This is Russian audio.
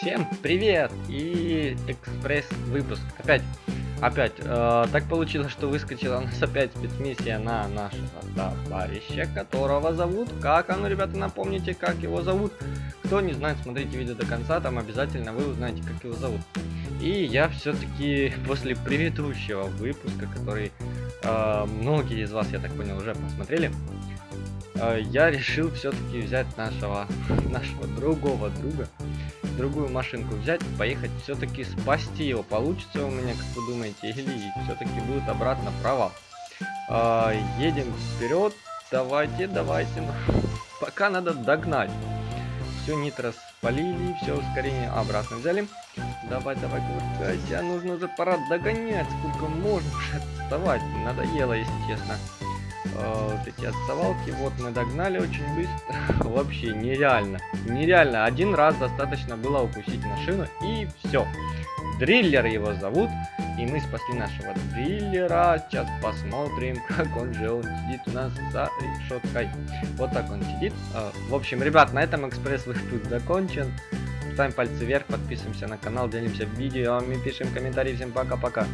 Всем привет! И экспресс выпуск. Опять, опять, э, так получилось, что выскочила у нас опять спецмиссия на нашего товарища, которого зовут. Как оно, ребята, напомните, как его зовут. Кто не знает, смотрите видео до конца, там обязательно вы узнаете, как его зовут. И я все-таки после предыдущего выпуска, который э, многие из вас, я так понял, уже посмотрели, э, я решил все-таки взять нашего, нашего другого друга, другую машинку взять, поехать, все-таки спасти его. Получится у меня, как вы думаете, или все-таки будет обратно провал. А, едем вперед. Давайте, давайте. Пока надо догнать. Все нитро спалили, все ускорение обратно взяли. Давай, давай, кувыркайся. Нужно уже пора догонять. Сколько можно уже отставать. Надоело, если честно. Э, вот эти отставалки. Вот мы догнали очень быстро. Вообще нереально. Нереально. Один раз достаточно было упустить машину и все. Дриллер его зовут. И мы спасли нашего дриллера. Сейчас посмотрим, как он же он сидит у нас за решеткой. Вот так он сидит. Э, в общем, ребят, на этом экспресс выпуск закончен. Ставим пальцы вверх, подписываемся на канал, делимся видео, пишем комментарии. Всем пока-пока.